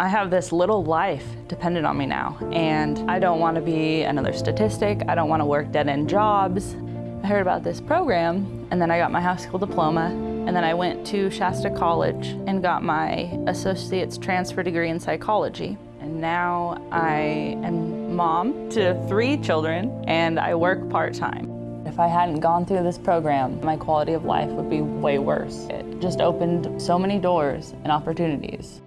I have this little life dependent on me now, and I don't want to be another statistic. I don't want to work dead-end jobs. I heard about this program, and then I got my high school diploma, and then I went to Shasta College and got my associate's transfer degree in psychology. And now I am mom to three children, and I work part-time. If I hadn't gone through this program, my quality of life would be way worse. It just opened so many doors and opportunities.